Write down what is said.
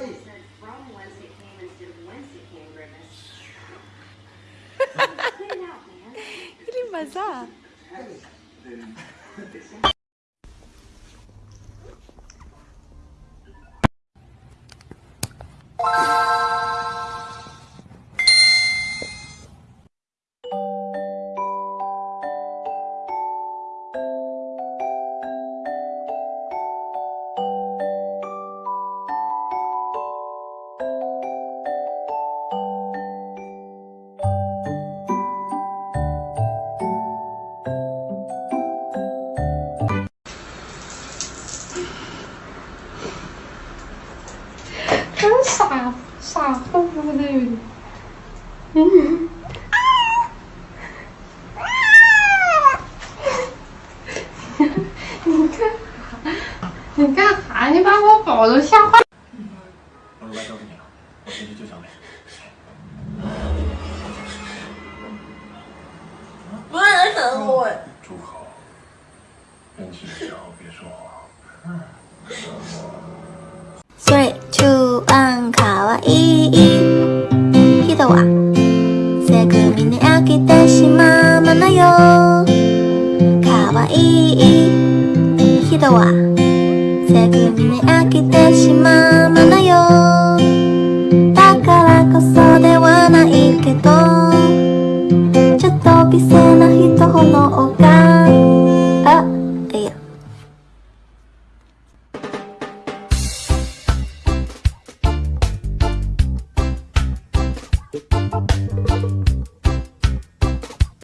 from whence it came instead of whence it came, Grimace. Get out, man. 真傻傻乎乎的，嗯，啊，啊，你干啥？你干啥？你把我宝都吓坏了。我是来找你救小美。不要吓我！住口！安静点，别说话。わいい人はせぐみに飽きてしまうものよかわいい人はせぐみに飽きてしまうものよだからこそではないけどちょっと微生な人ほど